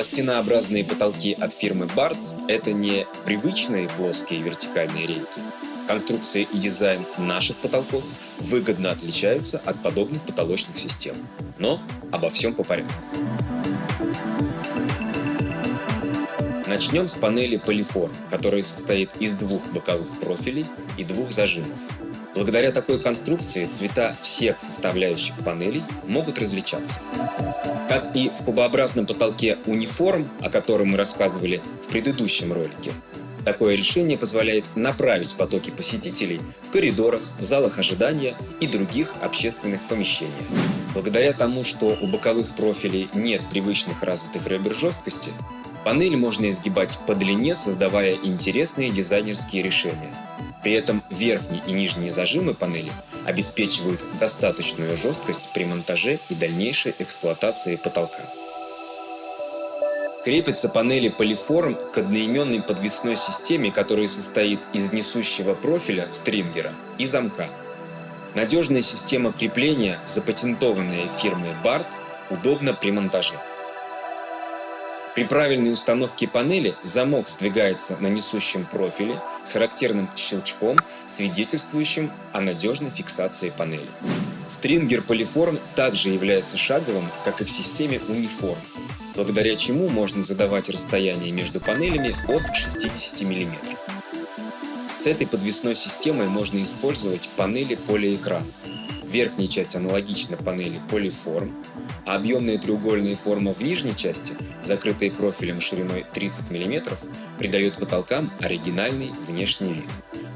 Пластинообразные потолки от фирмы BART – это не привычные плоские вертикальные рейки. Конструкция и дизайн наших потолков выгодно отличаются от подобных потолочных систем. Но обо всем по порядку. Начнем с панели Polyform, которая состоит из двух боковых профилей и двух зажимов. Благодаря такой конструкции цвета всех составляющих панелей могут различаться. Как и в кубообразном потолке униформ, о котором мы рассказывали в предыдущем ролике, такое решение позволяет направить потоки посетителей в коридорах, залах ожидания и других общественных помещениях. Благодаря тому, что у боковых профилей нет привычных развитых ребер жесткости, панель можно изгибать по длине, создавая интересные дизайнерские решения. При этом верхние и нижние зажимы панели обеспечивают достаточную жесткость при монтаже и дальнейшей эксплуатации потолка. Крепятся панели полиформ к одноименной подвесной системе, которая состоит из несущего профиля стрингера и замка. Надежная система крепления, запатентованная фирмой BART, удобна при монтаже. При правильной установке панели замок сдвигается на несущем профиле с характерным щелчком, свидетельствующим о надежной фиксации панели. Стрингер Polyform также является шаговым, как и в системе Uniform, благодаря чему можно задавать расстояние между панелями от 60 мм. С этой подвесной системой можно использовать панели полиэкран. Верхняя часть аналогична панели Polyform, а объемная треугольная форма в нижней части, закрытая профилем шириной 30 мм, придает потолкам оригинальный внешний вид.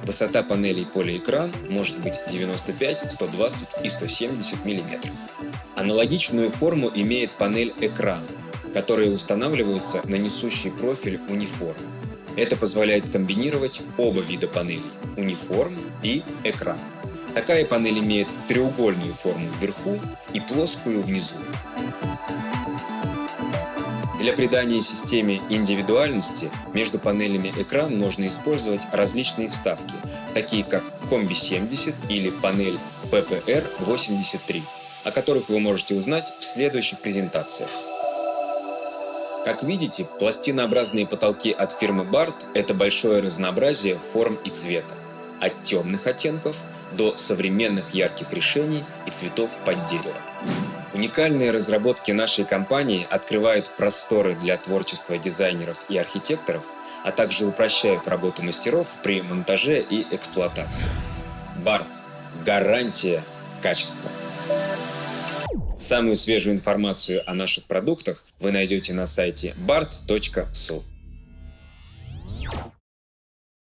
Высота панелей полиэкран может быть 95, 120 и 170 мм. Аналогичную форму имеет панель экран, которая устанавливается на несущий профиль униформ. Это позволяет комбинировать оба вида панелей – униформ и экран. Такая панель имеет треугольную форму вверху и плоскую внизу. Для придания системе индивидуальности между панелями экран можно использовать различные вставки, такие как Комби 70 или панель PPR 83, о которых вы можете узнать в следующих презентациях. Как видите, пластинообразные потолки от фирмы BART – это большое разнообразие форм и цвета, от темных оттенков до современных ярких решений и цветов под дерево. Уникальные разработки нашей компании открывают просторы для творчества дизайнеров и архитекторов, а также упрощают работу мастеров при монтаже и эксплуатации. BART – гарантия качества. Самую свежую информацию о наших продуктах вы найдете на сайте bart.su.